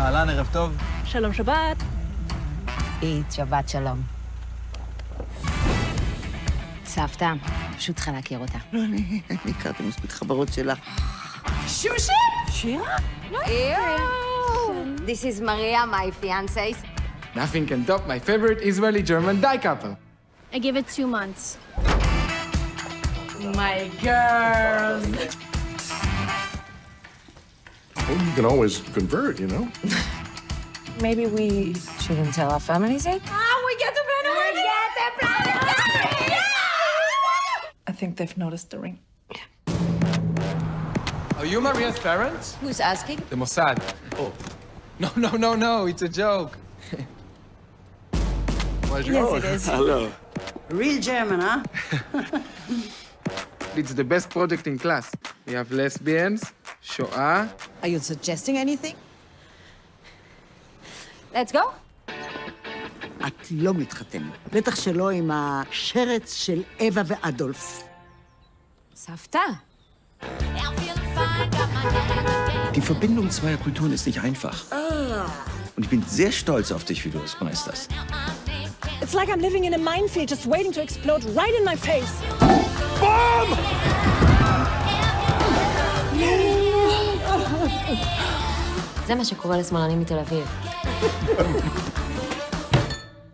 אהלן, ערב טוב. שלום שבת. אית, שבת שלום. סבתא, פשוט צריכה להכיר אותה. לא, אני הכרתי מספיק חברות שלה. שושי! שירה? This is Maria, my fiancé. Nothing can top my favorite Israeli-German dye couple. I give it two months. My girls. Well, you can always convert, you know? Maybe we shouldn't tell our families it? Ah, we get to plan a wedding! We get to plan a wedding! I think they've noticed the ring. Are you Maria's parents? Who's asking? The Mossad. Oh. No, no, no, no, it's a joke. Bonjour. Yes, it is. Hello. real German, huh? It's the best project in class. We have lesbians, Shoah. Are you suggesting anything? Let's go. את לא מתחתנת. בטח שלא עם השרץ של אווה ואדולף. סבתא. Die Verbindung zweier Kulturen ist nicht einfach. Und ich bin sehr stolz auf dich, wie du es meisterst. It's like I'm living in a minefield just waiting to explode right in my face. זה מה שקורה לשמאלנים מתל אביב.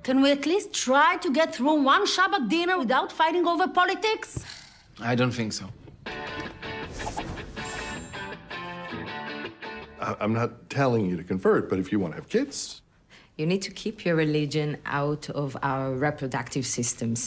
Can we at least try to get through one Shabbat dinner without fighting over politics? I don't think so. I- I'm not telling you to convert, but if you want to have kids, You need to keep your religion out of our reproductive systems.